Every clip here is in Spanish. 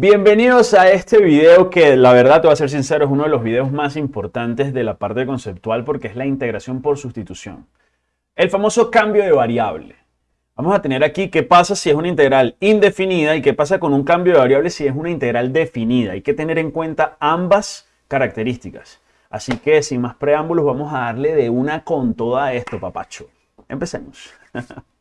Bienvenidos a este video que la verdad te voy a ser sincero es uno de los videos más importantes de la parte conceptual porque es la integración por sustitución. El famoso cambio de variable. Vamos a tener aquí qué pasa si es una integral indefinida y qué pasa con un cambio de variable si es una integral definida. Hay que tener en cuenta ambas características. Así que sin más preámbulos vamos a darle de una con toda esto, papacho. Empecemos.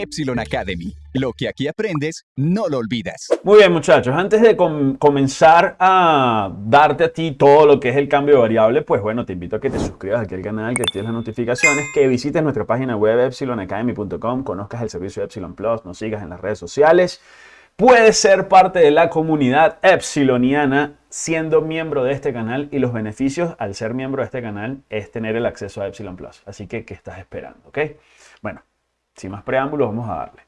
Epsilon Academy. Lo que aquí aprendes, no lo olvidas. Muy bien, muchachos. Antes de comenzar a darte a ti todo lo que es el cambio de variable, pues bueno, te invito a que te suscribas aquí al canal, que actives las notificaciones, que visites nuestra página web epsilonacademy.com, conozcas el servicio Epsilon Plus, nos sigas en las redes sociales. Puedes ser parte de la comunidad epsiloniana siendo miembro de este canal y los beneficios al ser miembro de este canal es tener el acceso a Epsilon Plus. Así que, ¿qué estás esperando? ¿Ok? Bueno, sin más preámbulos, vamos a darle.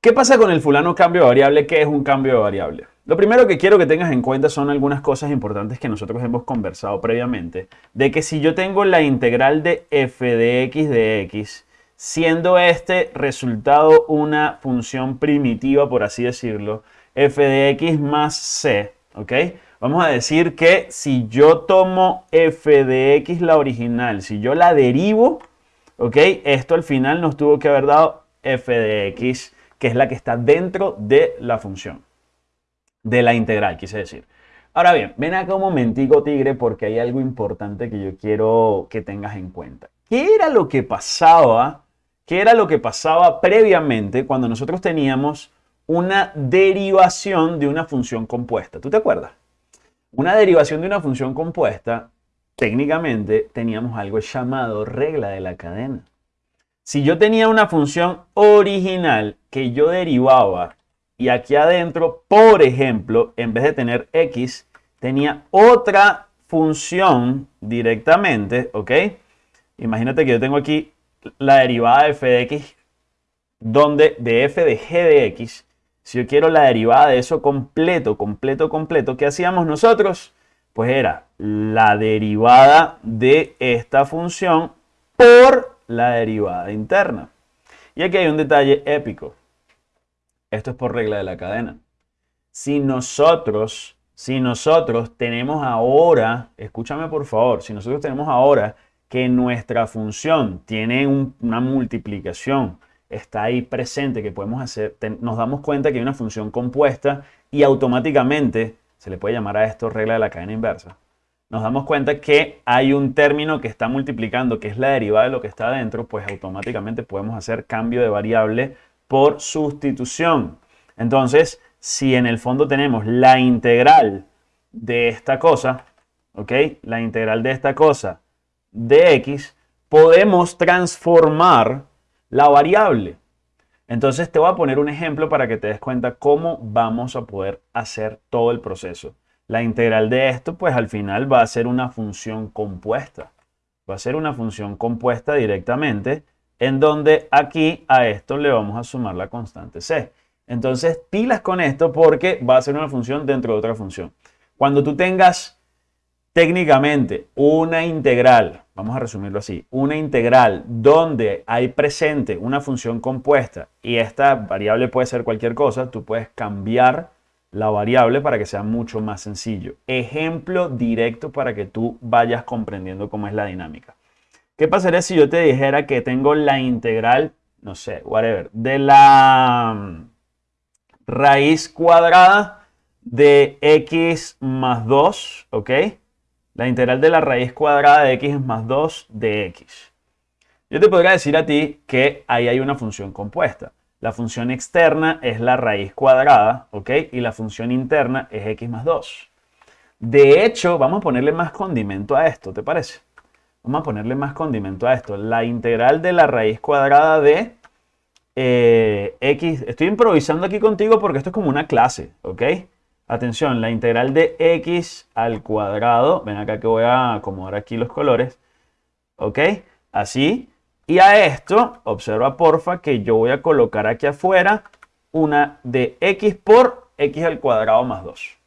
¿Qué pasa con el fulano cambio de variable? ¿Qué es un cambio de variable? Lo primero que quiero que tengas en cuenta son algunas cosas importantes que nosotros hemos conversado previamente. De que si yo tengo la integral de f de x de x, siendo este resultado una función primitiva, por así decirlo, f de x más c, ¿ok? Vamos a decir que si yo tomo f de x la original, si yo la derivo, ¿Ok? Esto al final nos tuvo que haber dado f de x, que es la que está dentro de la función. De la integral, quise decir. Ahora bien, ven acá un momentico, tigre, porque hay algo importante que yo quiero que tengas en cuenta. ¿Qué era lo que pasaba? ¿Qué era lo que pasaba previamente cuando nosotros teníamos una derivación de una función compuesta? ¿Tú te acuerdas? Una derivación de una función compuesta técnicamente teníamos algo llamado regla de la cadena. Si yo tenía una función original que yo derivaba y aquí adentro, por ejemplo, en vez de tener x, tenía otra función directamente, ¿ok? Imagínate que yo tengo aquí la derivada de f de x, donde de f de g de x, si yo quiero la derivada de eso completo, completo, completo, ¿qué hacíamos nosotros? Pues era la derivada de esta función por la derivada interna. Y aquí hay un detalle épico. Esto es por regla de la cadena. Si nosotros, si nosotros tenemos ahora, escúchame por favor, si nosotros tenemos ahora que nuestra función tiene una multiplicación, está ahí presente, que podemos hacer, nos damos cuenta que hay una función compuesta y automáticamente se le puede llamar a esto regla de la cadena inversa, nos damos cuenta que hay un término que está multiplicando, que es la derivada de lo que está adentro, pues automáticamente podemos hacer cambio de variable por sustitución. Entonces, si en el fondo tenemos la integral de esta cosa, ¿ok? La integral de esta cosa de x, podemos transformar la variable. Entonces te voy a poner un ejemplo para que te des cuenta cómo vamos a poder hacer todo el proceso. La integral de esto, pues al final va a ser una función compuesta. Va a ser una función compuesta directamente, en donde aquí a esto le vamos a sumar la constante c. Entonces, pilas con esto porque va a ser una función dentro de otra función. Cuando tú tengas técnicamente una integral, vamos a resumirlo así, una integral donde hay presente una función compuesta y esta variable puede ser cualquier cosa, tú puedes cambiar la variable para que sea mucho más sencillo. Ejemplo directo para que tú vayas comprendiendo cómo es la dinámica. ¿Qué pasaría si yo te dijera que tengo la integral, no sé, whatever, de la mm, raíz cuadrada de x más 2, ¿ok? La integral de la raíz cuadrada de x más 2 de x. Yo te podría decir a ti que ahí hay una función compuesta. La función externa es la raíz cuadrada, ¿ok? Y la función interna es x más 2. De hecho, vamos a ponerle más condimento a esto, ¿te parece? Vamos a ponerle más condimento a esto. La integral de la raíz cuadrada de eh, x. Estoy improvisando aquí contigo porque esto es como una clase, ¿ok? Atención, la integral de x al cuadrado. Ven acá que voy a acomodar aquí los colores. ¿Ok? Así. Y a esto, observa porfa que yo voy a colocar aquí afuera una de x por x al cuadrado más 2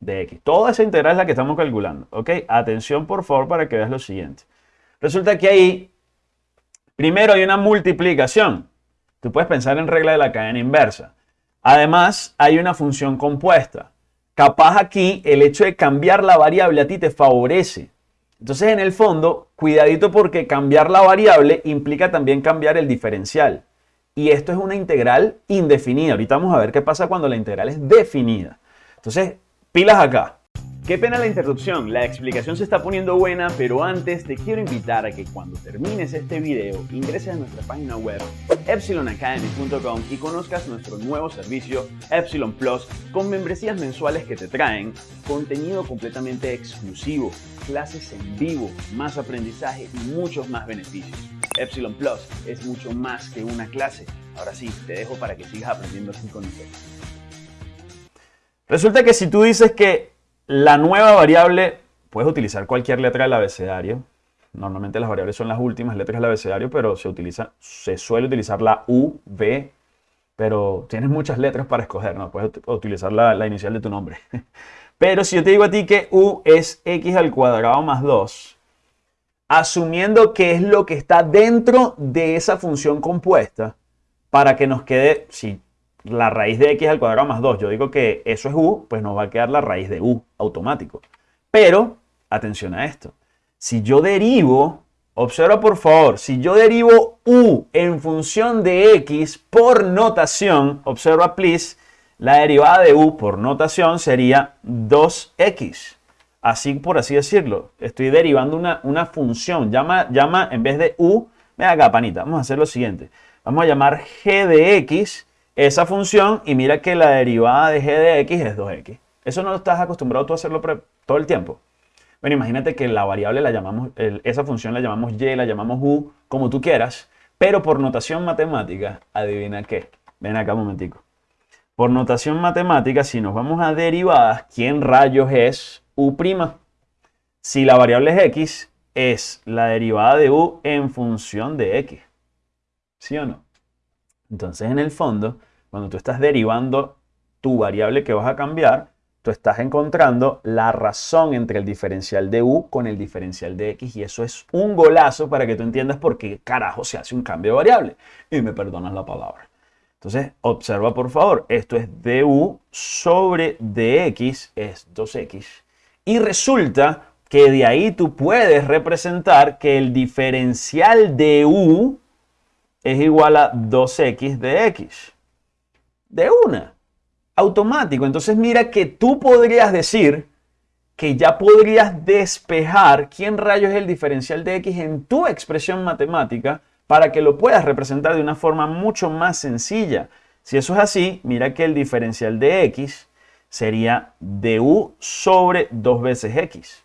de x. Toda esa integral es la que estamos calculando. ¿Ok? Atención por favor para que veas lo siguiente. Resulta que ahí, primero hay una multiplicación. Tú puedes pensar en regla de la cadena inversa. Además, hay una función compuesta. Capaz aquí el hecho de cambiar la variable a ti te favorece. Entonces, en el fondo, cuidadito porque cambiar la variable implica también cambiar el diferencial. Y esto es una integral indefinida. Ahorita vamos a ver qué pasa cuando la integral es definida. Entonces, pilas acá. Qué pena la interrupción, la explicación se está poniendo buena, pero antes te quiero invitar a que cuando termines este video ingreses a nuestra página web epsilonacademy.com y conozcas nuestro nuevo servicio Epsilon Plus con membresías mensuales que te traen contenido completamente exclusivo, clases en vivo, más aprendizaje y muchos más beneficios. Epsilon Plus es mucho más que una clase. Ahora sí, te dejo para que sigas aprendiendo así con nosotros. Resulta que si tú dices que la nueva variable, puedes utilizar cualquier letra del abecedario. Normalmente las variables son las últimas letras del abecedario, pero se, utiliza, se suele utilizar la U, V, pero tienes muchas letras para escoger, ¿no? Puedes utilizar la, la inicial de tu nombre. Pero si yo te digo a ti que U es X al cuadrado más 2, asumiendo que es lo que está dentro de esa función compuesta, para que nos quede, si la raíz de x al cuadrado más 2, yo digo que eso es u, pues nos va a quedar la raíz de u automático. Pero, atención a esto, si yo derivo, observa por favor, si yo derivo u en función de x por notación, observa please, la derivada de u por notación sería 2x. Así por así decirlo, estoy derivando una, una función, llama, llama en vez de u, ven acá panita, vamos a hacer lo siguiente, vamos a llamar g de x esa función y mira que la derivada de g de x es 2x. Eso no estás acostumbrado tú a hacerlo todo el tiempo. Bueno, imagínate que la variable la llamamos, esa función la llamamos y, la llamamos u, como tú quieras, pero por notación matemática, adivina qué. Ven acá un momentico. Por notación matemática, si nos vamos a derivadas, ¿quién rayos es u'? Si la variable es x, es la derivada de u en función de x. ¿Sí o no? Entonces, en el fondo, cuando tú estás derivando tu variable que vas a cambiar, tú estás encontrando la razón entre el diferencial de u con el diferencial de x y eso es un golazo para que tú entiendas por qué carajo se hace un cambio de variable. Y me perdonas la palabra. Entonces, observa por favor, esto es du sobre dx es 2x. Y resulta que de ahí tú puedes representar que el diferencial de u es igual a 2x de x de una, automático. Entonces mira que tú podrías decir que ya podrías despejar quién rayos es el diferencial de x en tu expresión matemática para que lo puedas representar de una forma mucho más sencilla. Si eso es así, mira que el diferencial de x sería du sobre 2 veces x.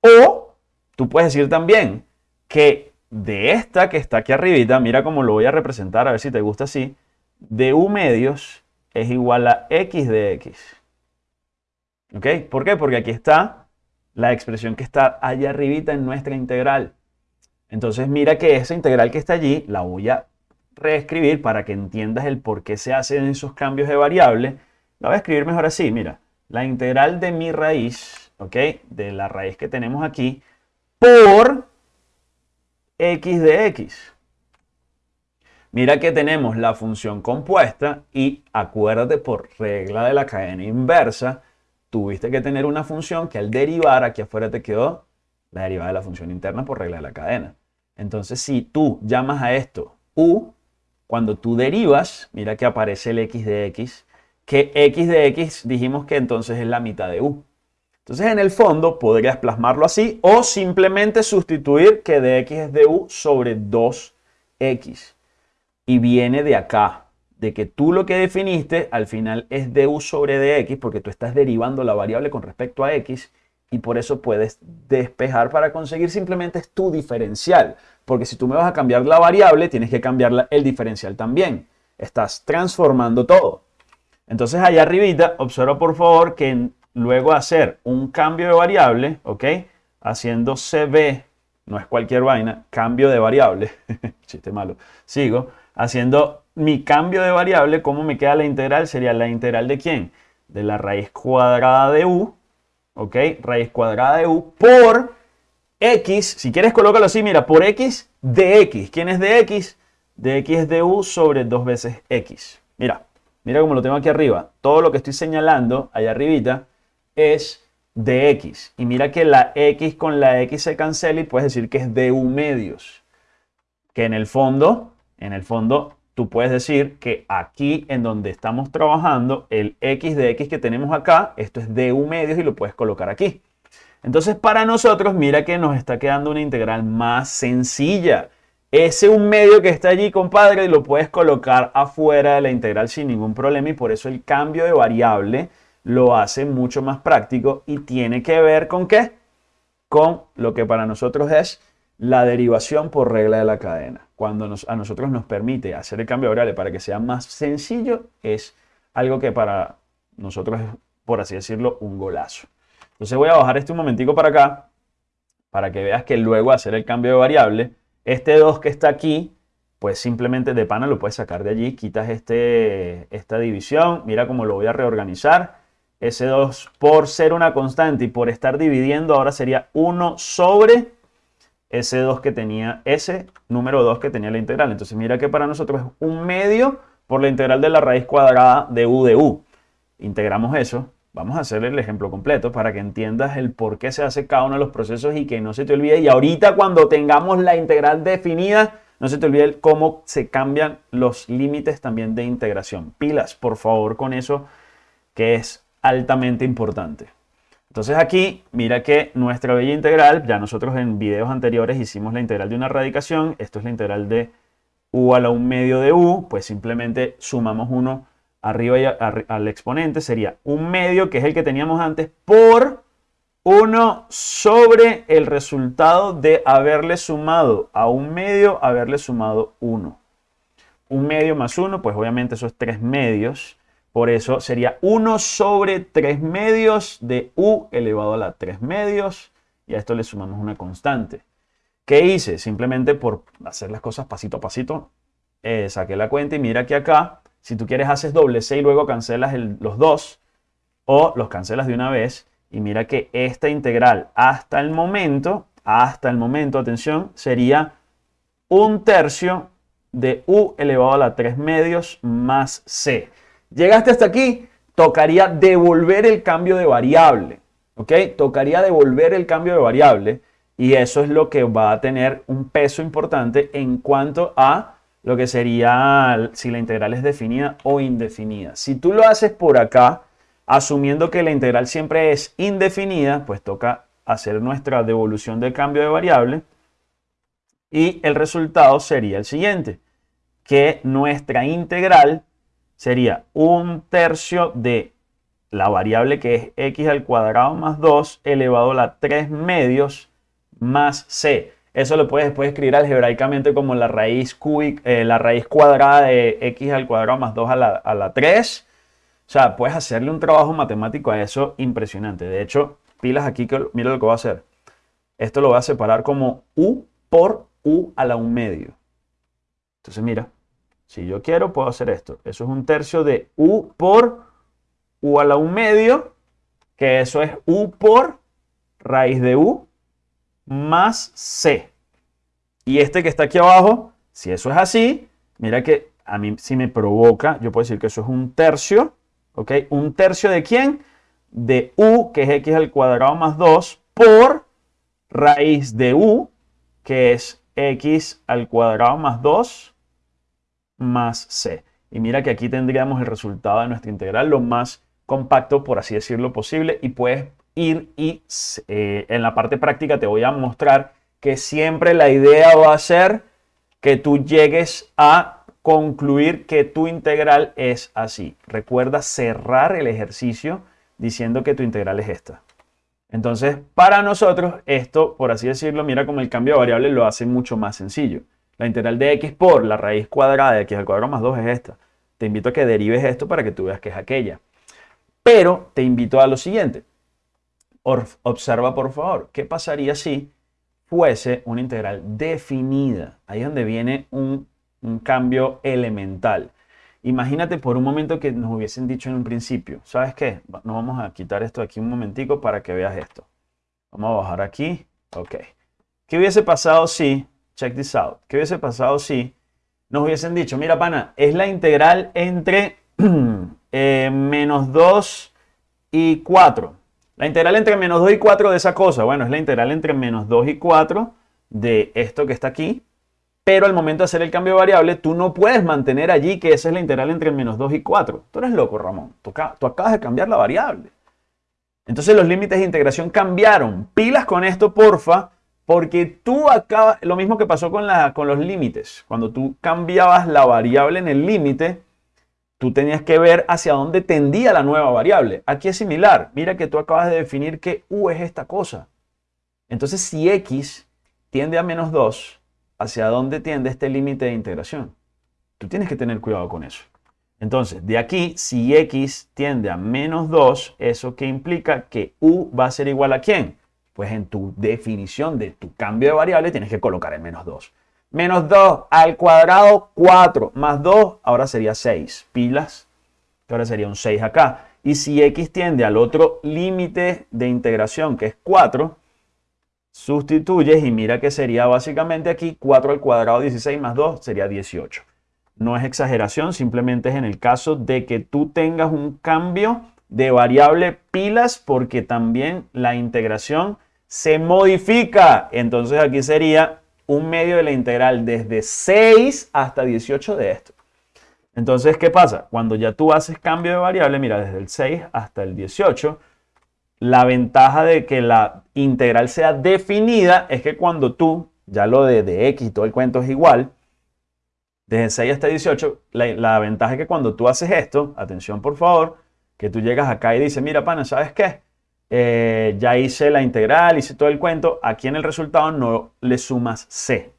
O tú puedes decir también que de esta que está aquí arribita, mira cómo lo voy a representar, a ver si te gusta así, de u medios es igual a x de x. ¿Ok? ¿Por qué? Porque aquí está la expresión que está allá arribita en nuestra integral. Entonces mira que esa integral que está allí la voy a reescribir para que entiendas el por qué se hacen esos cambios de variable. La voy a escribir mejor así, mira. La integral de mi raíz, ¿ok? De la raíz que tenemos aquí, por x de x. Mira que tenemos la función compuesta y acuérdate por regla de la cadena inversa, tuviste que tener una función que al derivar aquí afuera te quedó la derivada de la función interna por regla de la cadena. Entonces si tú llamas a esto u, cuando tú derivas, mira que aparece el x de x, que x de x dijimos que entonces es la mitad de u. Entonces en el fondo podrías plasmarlo así o simplemente sustituir que de x es de u sobre 2x y viene de acá, de que tú lo que definiste al final es du sobre dx porque tú estás derivando la variable con respecto a x y por eso puedes despejar para conseguir simplemente tu diferencial. Porque si tú me vas a cambiar la variable, tienes que cambiar el diferencial también. Estás transformando todo. Entonces allá arribita, observa por favor que luego hacer un cambio de variable, ¿ok? Haciendo cb, no es cualquier vaina, cambio de variable, chiste malo, sigo haciendo mi cambio de variable, ¿cómo me queda la integral? Sería la integral de quién? De la raíz cuadrada de u, ¿ok? Raíz cuadrada de u por x, si quieres colócalo así, mira, por x de x. ¿Quién es de x? De x es de u sobre 2 veces x. Mira, mira cómo lo tengo aquí arriba. Todo lo que estoy señalando allá arribita es de x. Y mira que la x con la x se cancela y puedes decir que es du medios. Que en el fondo, en el fondo, tú puedes decir que aquí en donde estamos trabajando, el x de x que tenemos acá, esto es du medios y lo puedes colocar aquí. Entonces para nosotros, mira que nos está quedando una integral más sencilla. Ese un medio que está allí, compadre, lo puedes colocar afuera de la integral sin ningún problema y por eso el cambio de variable lo hace mucho más práctico y tiene que ver con qué? Con lo que para nosotros es la derivación por regla de la cadena. Cuando a nosotros nos permite hacer el cambio de variable para que sea más sencillo, es algo que para nosotros es, por así decirlo, un golazo. Entonces voy a bajar este un momentico para acá, para que veas que luego hacer el cambio de variable, este 2 que está aquí, pues simplemente de pana lo puedes sacar de allí, quitas este, esta división, mira cómo lo voy a reorganizar. Ese 2 por ser una constante y por estar dividiendo ahora sería 1 sobre ese 2 que tenía, ese número 2 que tenía la integral. Entonces mira que para nosotros es un medio por la integral de la raíz cuadrada de u de u. Integramos eso, Vamos a hacer el ejemplo completo para que entiendas el por qué se hace cada uno de los procesos y que no se te olvide. Y ahorita cuando tengamos la integral definida, no se te olvide cómo se cambian los límites también de integración. Pilas, por favor, con eso que es altamente importante. Entonces aquí, mira que nuestra bella integral, ya nosotros en videos anteriores hicimos la integral de una radicación. Esto es la integral de u a la 1 medio de u, pues simplemente sumamos 1 arriba y al exponente sería un medio, que es el que teníamos antes, por 1 sobre el resultado de haberle sumado a un medio, haberle sumado 1. Un medio más 1, pues obviamente eso es 3 medios. Por eso sería 1 sobre 3 medios de u elevado a la 3 medios. Y a esto le sumamos una constante. ¿Qué hice? Simplemente por hacer las cosas pasito a pasito, eh, saqué la cuenta y mira que acá si tú quieres, haces doble C y luego cancelas los dos o los cancelas de una vez. Y mira que esta integral hasta el momento, hasta el momento, atención, sería un tercio de u elevado a la 3 medios más c. Llegaste hasta aquí, tocaría devolver el cambio de variable. ¿Ok? Tocaría devolver el cambio de variable y eso es lo que va a tener un peso importante en cuanto a lo que sería si la integral es definida o indefinida. Si tú lo haces por acá, asumiendo que la integral siempre es indefinida, pues toca hacer nuestra devolución del cambio de variable y el resultado sería el siguiente, que nuestra integral sería un tercio de la variable que es x al cuadrado más 2 elevado a la 3 medios más c. Eso lo puedes después escribir algebraicamente como la raíz, eh, la raíz cuadrada de x al cuadrado más 2 a la, a la 3. O sea, puedes hacerle un trabajo matemático a eso impresionante. De hecho, pilas aquí, que, mira lo que voy a hacer. Esto lo voy a separar como u por u a la 1 medio. Entonces, mira, si yo quiero, puedo hacer esto. Eso es un tercio de u por u a la 1 medio, que eso es u por raíz de u más C. Y este que está aquí abajo, si eso es así, mira que a mí si me provoca, yo puedo decir que eso es un tercio, ¿ok? ¿Un tercio de quién? De U, que es x al cuadrado más 2, por raíz de U, que es x al cuadrado más 2 más c. Y mira que aquí tendríamos el resultado de nuestra integral lo más compacto, por así decirlo, posible. Y puedes ir y eh, en la parte práctica te voy a mostrar que siempre la idea va a ser que tú llegues a concluir que tu integral es así. Recuerda cerrar el ejercicio diciendo que tu integral es esta. Entonces, para nosotros, esto, por así decirlo, mira como el cambio de variable lo hace mucho más sencillo. La integral de x por la raíz cuadrada de x al cuadrado más 2 es esta. Te invito a que derives esto para que tú veas que es aquella. Pero te invito a lo siguiente. Observa por favor, ¿qué pasaría si fuese una integral definida? Ahí es donde viene un, cambio elemental. Imagínate por un momento que nos hubiesen dicho en un principio, ¿sabes qué? Nos vamos a quitar esto aquí un momentico para que veas esto. Vamos a bajar aquí. Ok. ¿Qué hubiese pasado si, check this out, qué hubiese pasado si nos hubiesen dicho, mira pana, es la integral entre eh, menos 2 y 4. La integral entre menos 2 y 4 de esa cosa, bueno, es la integral entre menos 2 y 4 de esto que está aquí. Pero al momento de hacer el cambio de variable, tú no puedes mantener allí que esa es la integral entre menos 2 y 4. Tú eres loco, Ramón. Tú, acabas de cambiar la variable. Entonces los límites de integración cambiaron. Pilas con esto, porfa, porque tú acabas, lo mismo que pasó con, los límites. Cuando tú cambiabas la variable en el límite, tú tenías que ver hacia dónde tendía la nueva variable. Aquí es similar. Mira que tú acabas de definir que u es esta cosa. Entonces, si x tiende a menos 2, ¿hacia dónde tiende este límite de integración? Tú tienes que tener cuidado con eso. Entonces, de aquí, si x tiende a menos 2, ¿eso qué implica? Que u va a ser igual a quién? Pues en tu definición de tu cambio de variable tienes que colocar el menos 2. Menos 2 al cuadrado, 4. Más 2, ahora sería 6. Pilas, que ahora sería un 6 acá. Y si x tiende al otro límite de integración, que es 4, sustituyes y mira que sería básicamente aquí 4 al cuadrado 16 más 2 sería 18. No es exageración, simplemente es en el caso de que tú tengas un cambio de variable pilas porque también la integración se modifica. Entonces aquí sería un medio de la integral desde 6 hasta 18 de esto. Entonces, ¿qué pasa? Cuando ya tú haces cambio de variable, mira, desde el 6 hasta el 18, la ventaja de que la integral sea definida es que cuando tú, ya lo de, de x y todo el cuento es igual, desde 6 hasta 18, la, la, ventaja es que cuando tú haces esto, atención por favor, que tú llegas acá y dices, mira pana, ¿sabes qué? Eh, ya hice la integral, hice todo el cuento, aquí en el resultado no le sumas c.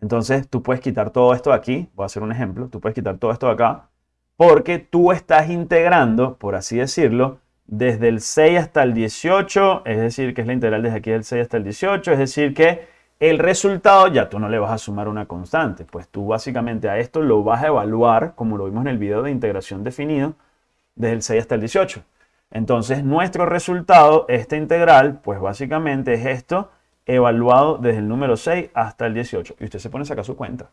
Entonces tú puedes quitar todo esto de aquí, voy a hacer un ejemplo, tú puedes quitar todo esto de acá, porque tú estás integrando, por así decirlo, desde el 6 hasta el 18, es decir, que es la integral desde aquí del 6 hasta el 18, es decir que el resultado ya tú no le vas a sumar una constante, pues tú básicamente a esto lo vas a evaluar, como lo vimos en el video de integración definido, desde el 6 hasta el 18. Entonces, nuestro resultado, esta integral, pues básicamente es esto evaluado desde el número 6 hasta el 18. Y usted se pone a sacar su cuenta.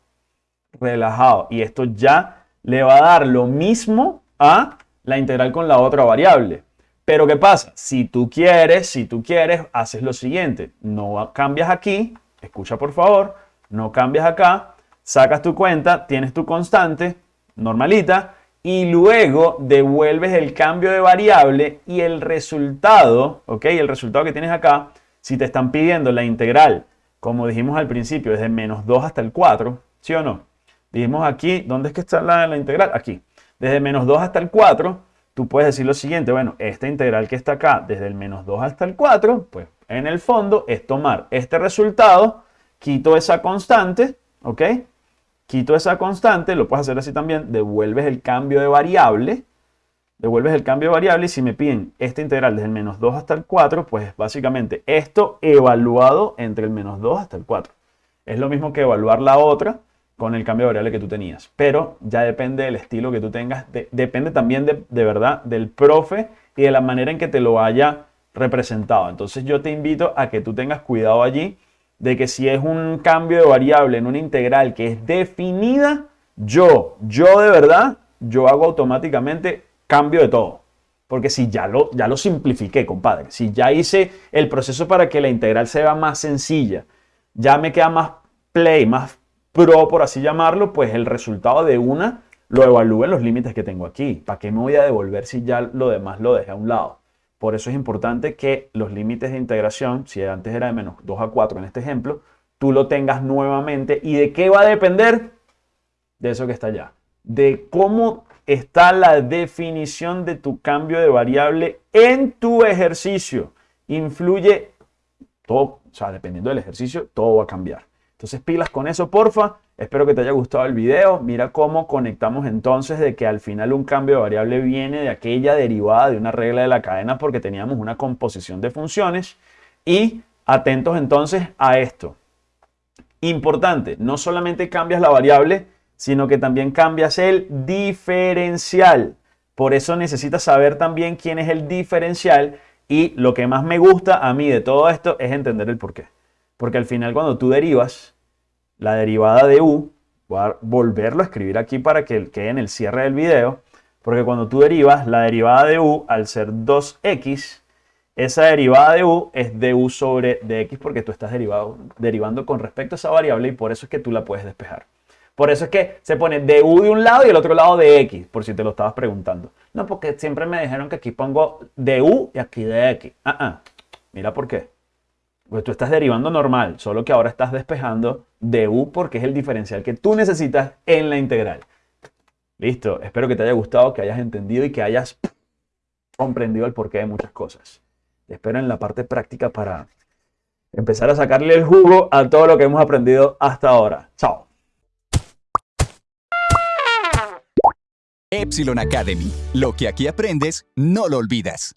Relajado. Y esto ya le va a dar lo mismo a la integral con la otra variable. Pero ¿qué pasa? Si tú quieres, si tú quieres, haces lo siguiente. No cambias aquí, escucha por favor, no cambias acá, sacas tu cuenta, tienes tu constante normalita y luego devuelves el cambio de variable y el resultado, ¿ok? El resultado que tienes acá, si te están pidiendo la integral, como dijimos al principio, desde menos 2 hasta el 4, ¿sí o no? Dijimos aquí, ¿dónde es que está la, integral? Aquí. Desde menos 2 hasta el 4, tú puedes decir lo siguiente, bueno, esta integral que está acá, desde el menos 2 hasta el 4, pues en el fondo es tomar este resultado, quito esa constante, ¿ok? Quito esa constante, lo puedes hacer así también, devuelves el cambio de variable, devuelves el cambio de variable y si me piden esta integral desde el menos 2 hasta el 4, pues básicamente esto evaluado entre el menos 2 hasta el 4. Es lo mismo que evaluar la otra con el cambio de variable que tú tenías, pero ya depende del estilo que tú tengas, depende también de, de verdad del profe y de la manera en que te lo haya representado. Entonces yo te invito a que tú tengas cuidado allí de que si es un cambio de variable en una integral que es definida, yo, yo de verdad, yo hago automáticamente cambio de todo. Porque si ya lo, ya lo simplifiqué, compadre, si ya hice el proceso para que la integral sea más sencilla, ya me queda más play, más pro, por así llamarlo, pues el resultado de una lo evalúo en los límites que tengo aquí. ¿Para qué me voy a devolver si ya lo demás lo dejé a un lado? Por eso es importante que los límites de integración, si antes era de menos 2 a 4 en este ejemplo, tú lo tengas nuevamente. ¿Y de qué va a depender? De eso que está allá. De cómo está la definición de tu cambio de variable en tu ejercicio. Influye todo, o sea, dependiendo del ejercicio, todo va a cambiar. Entonces pilas con eso, porfa. Espero que te haya gustado el video. Mira cómo conectamos entonces de que al final un cambio de variable viene de aquella derivada de una regla de la cadena porque teníamos una composición de funciones. Y atentos entonces a esto. Importante, no solamente cambias la variable, sino que también cambias el diferencial. Por eso necesitas saber también quién es el diferencial y lo que más me gusta a mí de todo esto es entender el por qué. Porque al final cuando tú derivas la derivada de u, voy a volverlo a escribir aquí para que quede en el cierre del video, Porque cuando tú derivas la derivada de u al ser 2x, esa derivada de u es du sobre dx porque tú estás derivando con respecto a esa variable y por eso es que tú la puedes despejar. Por eso es que se pone du de un lado y el otro lado de x, por si te lo estabas preguntando. No, porque siempre me dijeron que aquí pongo du y aquí de x. Ah, ah. Mira por qué. Pues tú estás derivando normal, solo que ahora estás despejando du porque es el diferencial que tú necesitas en la integral. Listo, espero que te haya gustado, que hayas entendido y que hayas comprendido el porqué de muchas cosas. Espero en la parte práctica para empezar a sacarle el jugo a todo lo que hemos aprendido hasta ahora. Chao. Epsilon Academy. Lo que aquí aprendes, no lo olvidas.